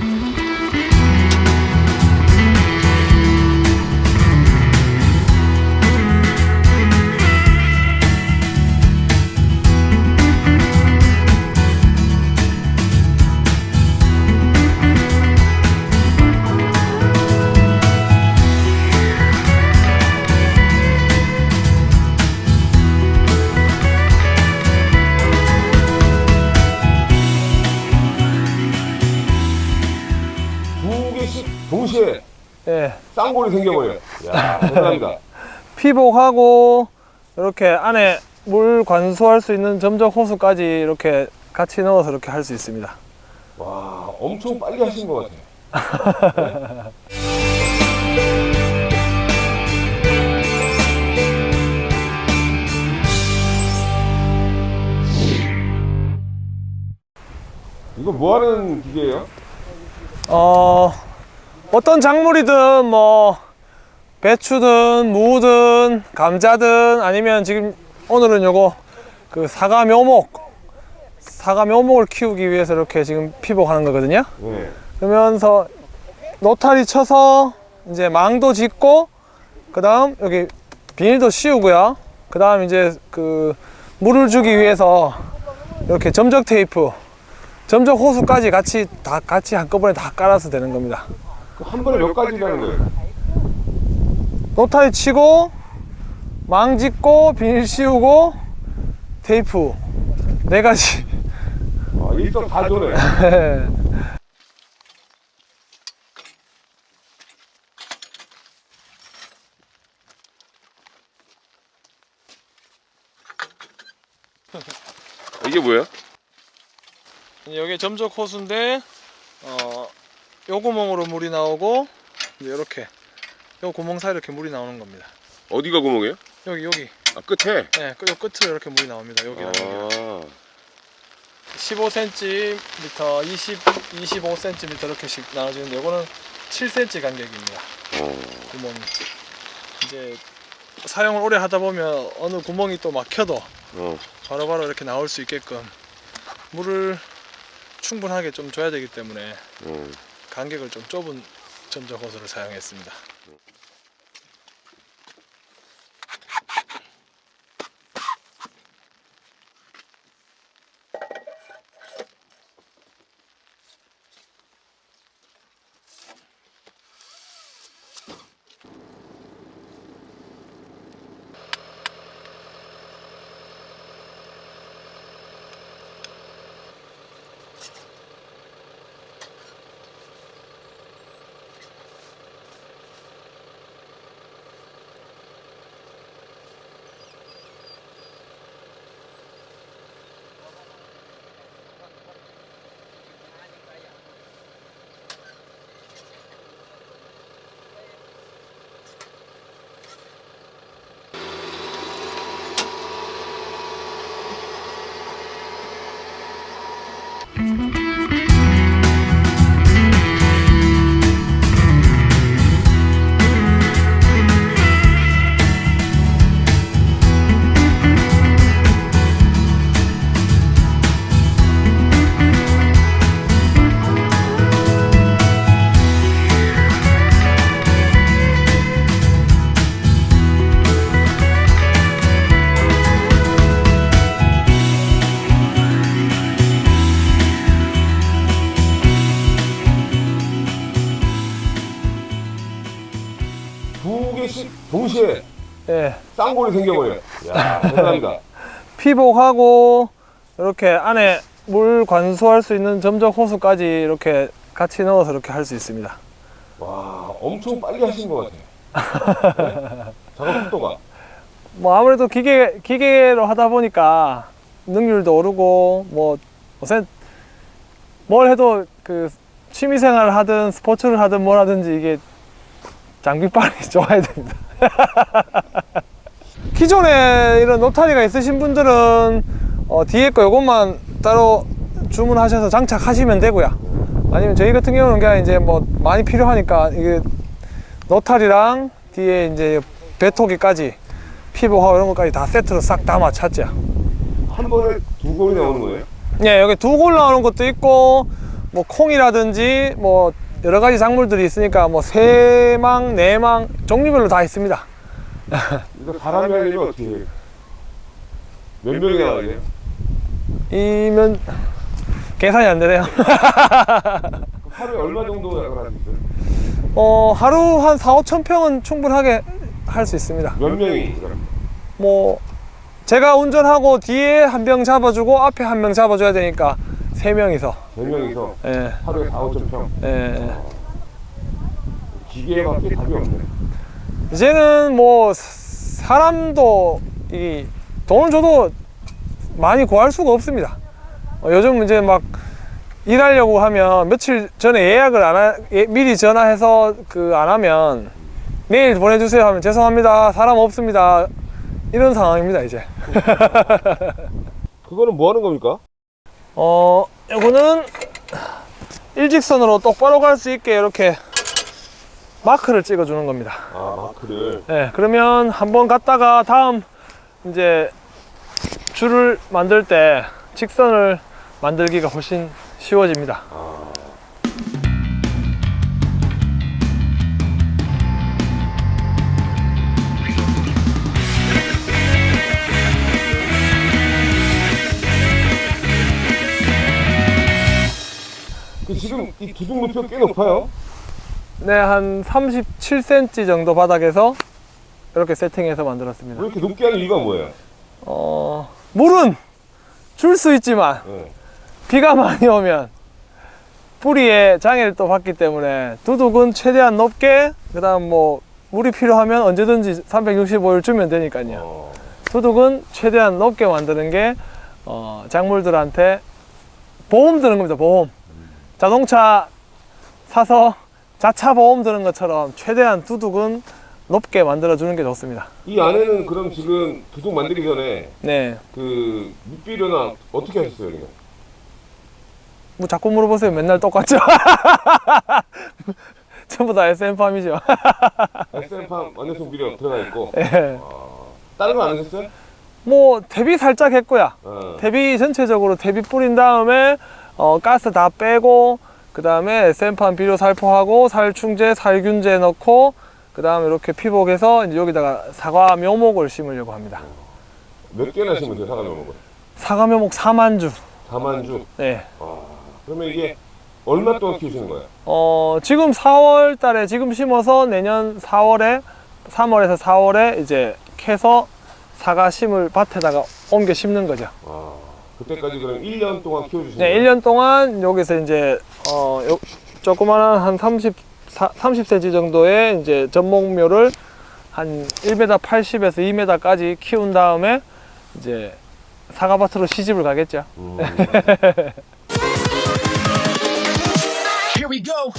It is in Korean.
Mm-hmm. 두 개씩 동시에 예. 쌍골이 생겨버려요. 야, 대단합니다. 피복하고 이렇게 안에 물 관수할 수 있는 점적 호수까지 이렇게 같이 넣어서 이렇게 할 수 있습니다. 와, 엄청 빨리 하신 것 같아요. 이거 뭐 하는 기계예요? 어, 어떤 작물이든 뭐 배추든 무든 감자든 아니면 지금 오늘은 요거 그 사과 묘목 사과 묘목을 키우기 위해서 이렇게 지금 피복하는 거거든요. 네. 그러면서 노타리 쳐서 이제 망도 짓고 그 다음 여기 비닐도 씌우고요 그 다음 이제 그 물을 주기 위해서 이렇게 점적 테이프 점적 호수까지 같이 다 같이 한꺼번에 다 깔아서 되는 겁니다 그 한 번에 몇 가지라는 거예요? 노타리 치고 망 짓고 비닐 씌우고 테이프 네 가지 아, 일석 사조네. 이게 뭐예요? 여기 점적 호수인데 어, 요 구멍으로 물이 나오고 이제 이렇게 요 구멍 사이 이렇게 물이 나오는 겁니다. 어디가 구멍이에요? 여기 여기 아, 끝에. 네, 그- 요 끝으로 이렇게 물이 나옵니다. 여기랑 여기. 아, 15cm, 20, 25cm 이렇게씩 나눠지는데 요거는 7cm 간격입니다. 어. 구멍이. 이제 사용을 오래 하다 보면 어느 구멍이 또 막혀도 어. 바로 바로 이렇게 나올 수 있게끔 물을 충분하게 좀 줘야 되기 때문에 어. 간격을 좀 좁은 점적 호수를 사용했습니다. 동시에 예. 쌍골이 생겨버려요. 야, 대단합니다. 피복하고 이렇게 안에 물 관수할 수 있는 점적 호수까지 이렇게 같이 넣어서 이렇게 할 수 있습니다. 와, 엄청 빨리 하신 것 같아요. 네? 작업 속도가. 뭐 아무래도 기계 기계로 하다 보니까 능률도 오르고 뭐 우선 뭘 해도 그 취미생활을 하든 스포츠를 하든 뭘 하든지 이게 장비빨이 좋아야 됩니다. 기존에 이런 노타리가 있으신 분들은 어, 뒤에 거 요것만 따로 주문하셔서 장착하시면 되고요. 아니면 저희 같은 경우는 그냥 이제 뭐 많이 필요하니까 이게 노타리랑 뒤에 이제 배토기까지 피복하고 이런 것까지 다 세트로 싹다 맞췄죠. 한 번에 두 골이 나오는 거예요? 예, 여기 두 골 나오는 것도 있고 뭐 콩이라든지 뭐 여러 가지 작물들이 있으니까 뭐 세망, 네망 종류별로 다 있습니다. 이거 사람이 하려면 어떻게 해요? 몇 명이 돼요? 이면 계산이 안 되네요. 하루에 얼마 정도 있어요? 어, 하루 한 4, 5천 평은 충분하게 할 수 있습니다. 몇 명이? 뭐 제가 운전하고 뒤에 한 명 잡아주고 앞에 한 명 잡아줘야 되니까 세 명이서 네 명이서 예, 하루에 4, 5천 평 예. 기계밖에 답이 없네 이제는 뭐 사람도 이 돈을 줘도 많이 구할 수가 없습니다. 어, 요즘 이제 막 일하려고 하면 며칠 전에 예약을 안 하, 예, 미리 전화해서 그 안 하면 내일 보내주세요 하면 죄송합니다 사람 없습니다 이런 상황입니다 이제. 그거는 뭐 하는 겁니까? 어, 요거는 일직선으로 똑바로 갈 수 있게 이렇게 마크를 찍어 주는 겁니다. 아 마크를 네, 그러면 한번 갔다가 다음 이제 줄을 만들 때 직선을 만들기가 훨씬 쉬워집니다. 그 이 기둥 높이가 꽤 높아요 네, 한 37cm 정도 바닥에서 이렇게 세팅해서 만들었습니다. 왜 이렇게 높게 하는 이유가 뭐예요? 어, 물은 줄 수 있지만 네. 비가 많이 오면 뿌리에 장애를 또 받기 때문에 두둑은 최대한 높게 그 다음 뭐 물이 필요하면 언제든지 365일 주면 되니까요. 어, 두둑은 최대한 높게 만드는 게 어, 작물들한테 보험 드는 겁니다. 보험. 자동차 사서 자차 보험 드는 것처럼 최대한 두둑은 높게 만들어 주는 게 좋습니다. 이 안에는 그럼 지금 기둥 만들기 전에 네. 그 밑비료나 어떻게 하셨어요? 그냥? 뭐 자꾸 물어보세요. 맨날 똑같죠. 전부 다 SM팜이죠. SM팜 완전성 비료 들어가 있고 예. 다른 거 안 하셨어요? 뭐 대비 살짝 했고요. 어. 대비 전체적으로 대비 뿌린 다음에 어, 가스 다 빼고 그 다음에 SM팜 비료 살포하고 살충제, 살균제 넣고 그 다음에 이렇게 피복해서 이제 여기다가 사과 묘목을 심으려고 합니다. 몇 개나 심으면 돼요? 사과 거? 사과 묘목 4만 주. 4만 주. 네. 그러면 이게 얼마 동안 키우시는 거예요? 어, 지금 4월 달에 지금 심어서 내년 4월에 3월에서 4월에 이제 캐서 사과 심을 밭에다가 옮겨 심는 거죠. 아, 그때까지 그럼 1년 동안 키워주신 네, 1년 동안 여기서 이제 어, 요, 조그만한 한 30, 사, 30cm 정도의 이제 전목묘를 한 1m 80에서 2m까지 키운 다음에 이제 사과밭으로 시집을 가겠죠. 음. Here we go.